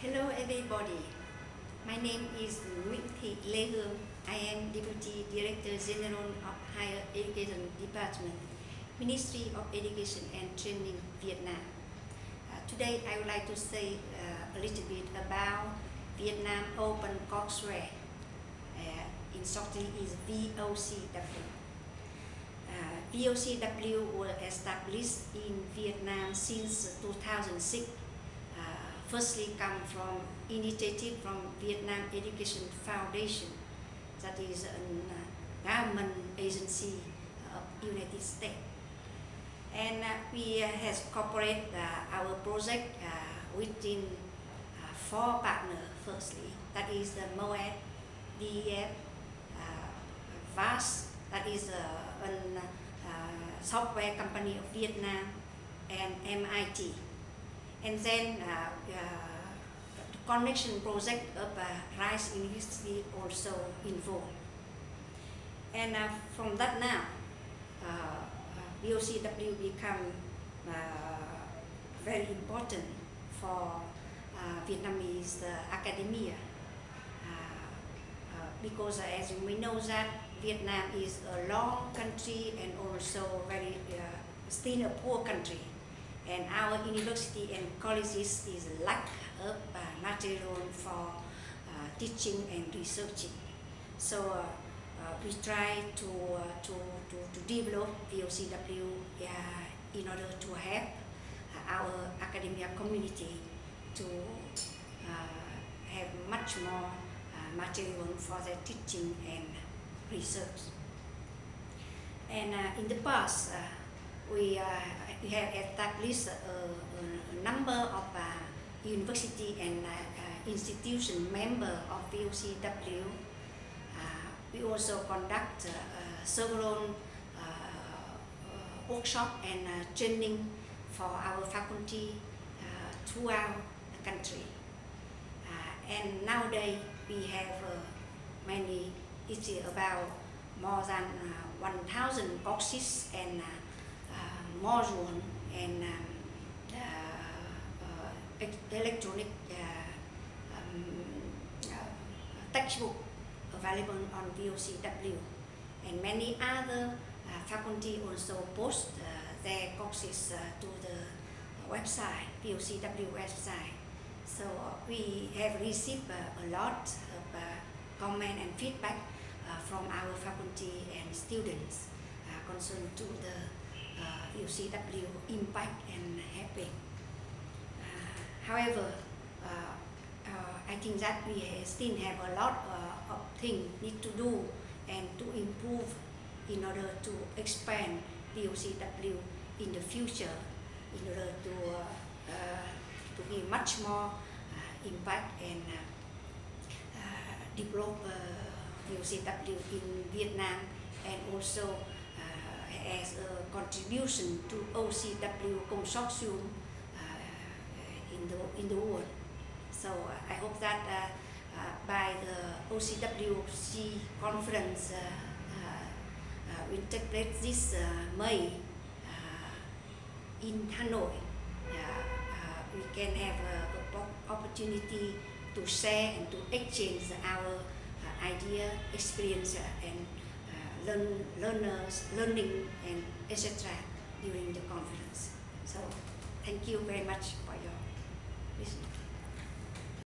Hello everybody. My name is Nguyễn Thị Lê Hương. I am Deputy Director General of Higher Education Department, Ministry of Education and Training, Vietnam. Uh, today I would like to say uh, a little bit about Vietnam Open Courseware. Uh, in short is VOCW. Uh, VOCW was established in Vietnam since 2006 firstly come from initiative from Vietnam Education Foundation, that is a government agency of United States. And uh, we uh, has cooperated uh, our project uh, within uh, four partners firstly, that is the MOAD, VEF, uh, VAS, that is a software company of Vietnam, and MIT and then uh, uh, the Connexions project of uh, Rice University also involved. And uh, from that now, uh, uh, VOCW become very important for Vietnamese academia because as you may know that Vietnam is a long country and also very uh, still a poor country and our university and colleges is lack of uh, material for uh, teaching and researching. So uh, uh we try to, uh, to, to, to, develop VOCW uh, in order to help our academia community to have much more material for their teaching and research. And in the past, we we have established a, a number of uh, university and uh, uh institution member of VOCW. Uh, we also conduct uh, several workshop and training for our faculty throughout the country. and nowadays we have many, it's about more than 1,000 courses and module and um, uh, uh, electronic uh, um, textbook available on VOCW and many other faculty also post their courses to the website, VOCW website. So we have received a lot of comment and feedback from our faculty and students concerned to the uh, VOCW impact and helping. Uh, however, uh, uh, I think that we still have a lot uh, of things need to do and to improve in order to expand VOCW in the future in order to uh, to be much more impact and develop VOCW in Vietnam and also as a contribution to OCW consortium uh, in the in the world. So uh, I hope that uh, uh by the OCWC conference uh, uh, will take place this May in Hanoi. we can have an opportunity to share and to exchange our idea, experience, and learn, learners, learning, and etc. during the conference. So thank you very much for your listening.